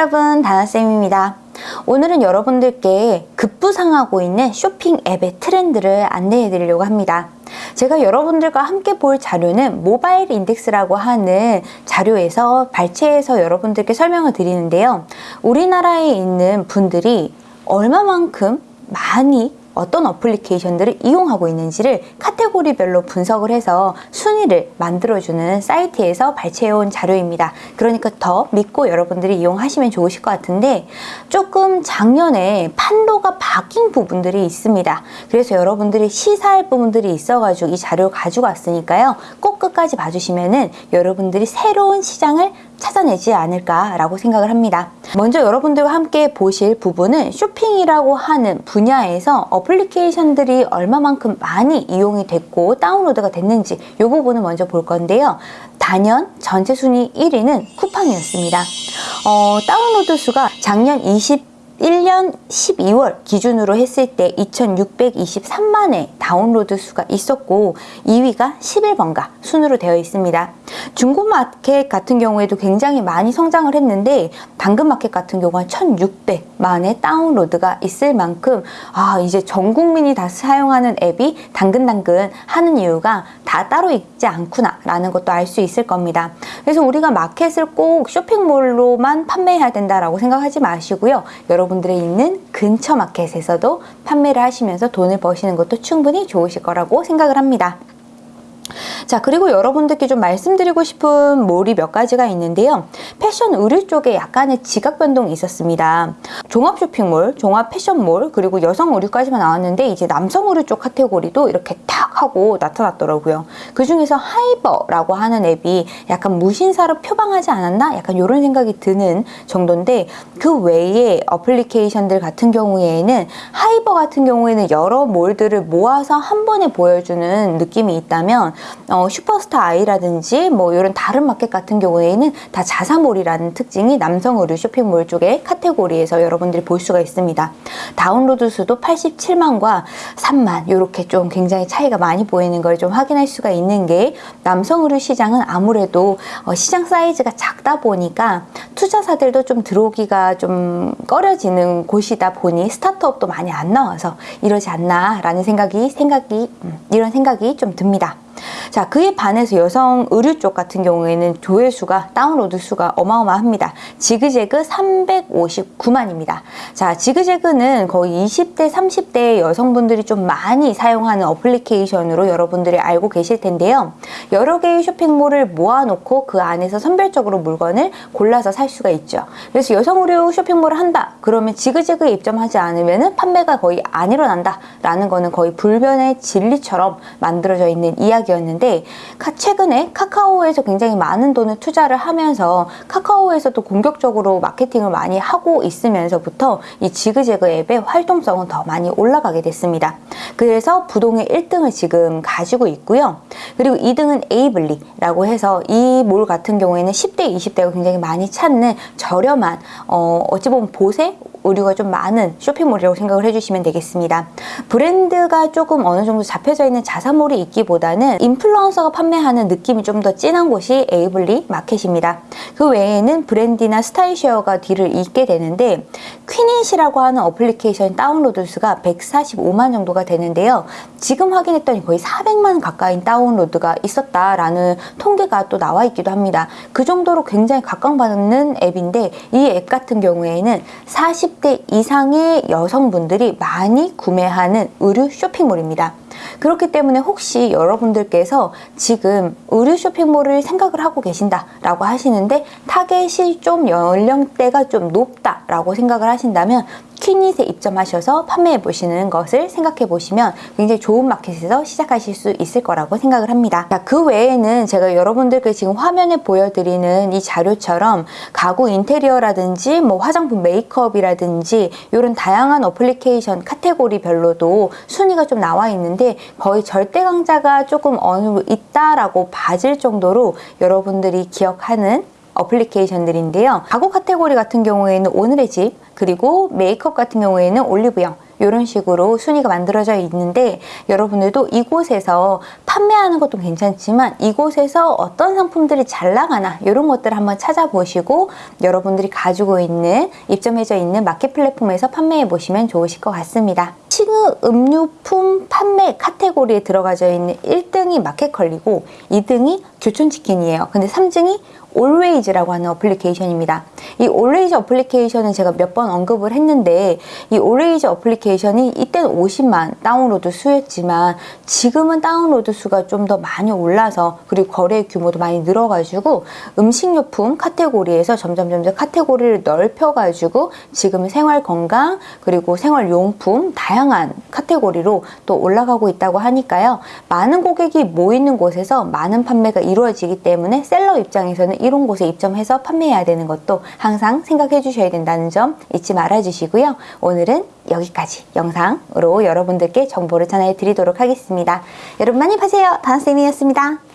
여러분 다나쌤입니다. 오늘은 여러분들께 급부상하고 있는 쇼핑 앱의 트렌드를 안내해 드리려고 합니다. 제가 여러분들과 함께 볼 자료는 모바일 인덱스라고 하는 자료에서 발췌해서 여러분들께 설명을 드리는데요. 우리나라에 있는 분들이 얼마만큼 많이 어떤 어플리케이션들을 이용하고 있는지를 카테고리별로 분석을 해서 순위를 만들어주는 사이트에서 발췌해온 자료입니다. 그러니까 더 믿고 여러분들이 이용하시면 좋으실 것 같은데 조금 작년에 판도가 바뀐 부분들이 있습니다. 그래서 여러분들이 시사할 부분들이 있어가지고 이 자료를 가지고 왔으니까요. 꼭 끝까지 봐주시면 은 여러분들이 새로운 시장을 찾아내지 않을까라고 생각을 합니다. 먼저 여러분들과 함께 보실 부분은 쇼핑이라고 하는 분야에서 어플리케이션들이 얼마만큼 많이 이용이 됐고 다운로드가 됐는지 이 부분을 먼저 볼 건데요. 단연 전체 순위 1위는 쿠팡이었습니다. 어, 다운로드 수가 작년 20 1년 12월 기준으로 했을 때 2623만의 다운로드 수가 있었고 2위가 11번가 순으로 되어 있습니다. 중고마켓 같은 경우에도 굉장히 많이 성장을 했는데 당근마켓 같은 경우는 1600 만의 다운로드가 있을 만큼 아 이제 전 국민이 다 사용하는 앱이 당근당근 하는 이유가 다 따로 있지 않구나 라는 것도 알 수 있을 겁니다. 그래서 우리가 마켓을 꼭 쇼핑몰로만 판매해야 된다라고 생각하지 마시고요. 여러분들의 있는 근처 마켓에서도 판매를 하시면서 돈을 버시는 것도 충분히 좋으실 거라고 생각을 합니다. 자 그리고 여러분들께 좀 말씀드리고 싶은 몰이 몇 가지가 있는데요. 패션 의류 쪽에 약간의 지각 변동이 있었습니다. 종합 쇼핑몰, 종합 패션몰 그리고 여성 의류까지만 나왔는데 이제 남성 의류 쪽 카테고리도 이렇게 탁 하고 나타났더라고요 그 중에서 하이버라고 하는 앱이 약간 무신사로 표방하지 않았나? 약간 이런 생각이 드는 정도인데 그 외에 어플리케이션들 같은 경우에는 하이버 같은 경우에는 여러 몰들을 모아서 한 번에 보여주는 느낌이 있다면 어, 슈퍼스타 아이라든지 뭐 이런 다른 마켓 같은 경우에는 다 자사몰이라는 특징이 남성 의류 쇼핑몰 쪽의 카테고리에서 여러분들이 볼 수가 있습니다. 다운로드 수도 87만과 3만 이렇게 좀 굉장히 차이가 많이 보이는 걸 좀 확인할 수가 있는 게 남성 의류 시장은 아무래도 어, 시장 사이즈가 작다 보니까 투자사들도 좀 들어오기가 좀 꺼려지는 곳이다 보니 스타트업도 많이 안 나와서 이러지 않나 라는 생각이 생각이 음, 이런 생각이 좀 듭니다. 자 그에 반해서 여성 의류 쪽 같은 경우에는 조회수가 다운로드 수가 어마어마합니다. 지그재그 359만입니다. 자 지그재그는 거의 20대 30대 여성분들이 좀 많이 사용하는 어플리케이션으로 여러분들이 알고 계실 텐데요. 여러 개의 쇼핑몰을 모아놓고 그 안에서 선별적으로 물건을 골라서 살 수가 있죠. 그래서 여성 의류 쇼핑몰을 한다. 그러면 지그재그에 입점하지 않으면 판매가 거의 안 일어난다. 라는 거는 거의 불변의 진리처럼 만들어져 있는 이야기 였는데 있는데 최근에 카카오에서 굉장히 많은 돈을 투자를 하면서 카카오에서도 공격적으로 마케팅을 많이 하고 있으면서부터 이 지그재그 앱의 활동성은 더 많이 올라가게 됐습니다. 그래서 부동의 1등을 지금 가지고 있고요. 그리고 2등은 에이블리라고 해서 이 몰 같은 경우에는 10대, 20대가 굉장히 많이 찾는 저렴한 어, 어찌 보면 보세 의류가 좀 많은 쇼핑몰이라고 생각을 해주시면 되겠습니다. 브랜드가 조금 어느 정도 잡혀져 있는 자사몰이 있기보다는 인플루언서가 판매하는 느낌이 좀 더 진한 곳이 에이블리 마켓입니다. 그 외에는 브랜디나 스타일쉐어가 뒤를 잇게 되는데 퀸잇이라고 하는 어플리케이션 다운로드 수가 145만 정도가 되는데요. 지금 확인했더니 거의 400만 가까이 다운로드가 있었다라는 통계가 또 나와 있기도 합니다. 그 정도로 굉장히 각광받는 앱인데 이 앱 같은 경우에는 40 30대 이상의 여성분들이 많이 구매하는 의류 쇼핑몰입니다. 그렇기 때문에 혹시 여러분들께서 지금 의류 쇼핑몰을 생각을 하고 계신다 라고 하시는데 타겟이 좀 연령대가 좀 높다 라고 생각을 하신다면 퀴닛에 입점하셔서 판매해 보시는 것을 생각해 보시면 굉장히 좋은 마켓에서 시작하실 수 있을 거라고 생각을 합니다. 자, 그 외에는 제가 여러분들께 지금 화면에 보여드리는 이 자료처럼 가구 인테리어라든지 뭐 화장품 메이크업이라든지 이런 다양한 어플리케이션 카테고리별로도 순위가 좀 나와 있는데 거의 절대 강자가 조금 어느 있다라고 봐질 정도로 여러분들이 기억하는 어플리케이션들인데요. 가구 카테고리 같은 경우에는 오늘의 집, 그리고 메이크업 같은 경우에는 올리브영, 이런 식으로 순위가 만들어져 있는데 여러분들도 이곳에서 판매하는 것도 괜찮지만 이곳에서 어떤 상품들이 잘 나가나 이런 것들을 한번 찾아보시고 여러분들이 가지고 있는 입점해져 있는 마켓 플랫폼에서 판매해 보시면 좋으실 것 같습니다. 음식료품 판매 카테고리에 들어가져 있는 1등이 마켓컬리고 2등이 교촌치킨이에요. 근데 3등이 올웨이즈라고 하는 어플리케이션입니다. 이 올웨이즈 어플리케이션은 제가 몇 번 언급을 했는데 이 올웨이즈 어플리케이션이 이때는 50만 다운로드 수였지만 지금은 다운로드 수가 좀 더 많이 올라서 그리고 거래 규모도 많이 늘어가지고 음식료품 카테고리에서 점점 점점 카테고리를 넓혀가지고 지금은 생활 건강 그리고 생활용품 다양한 카테고리로 또 올라가고 있다고 하니까요. 많은 고객이 모이는 곳에서 많은 판매가 이루어지기 때문에 셀러 입장에서는 이런 곳에 입점해서 판매해야 되는 것도 항상 생각해 주셔야 된다는 점 잊지 말아 주시고요. 오늘은 여기까지 영상으로 여러분들께 정보를 전해 드리도록 하겠습니다. 여러분 많이 파세요. 다나쌤이었습니다.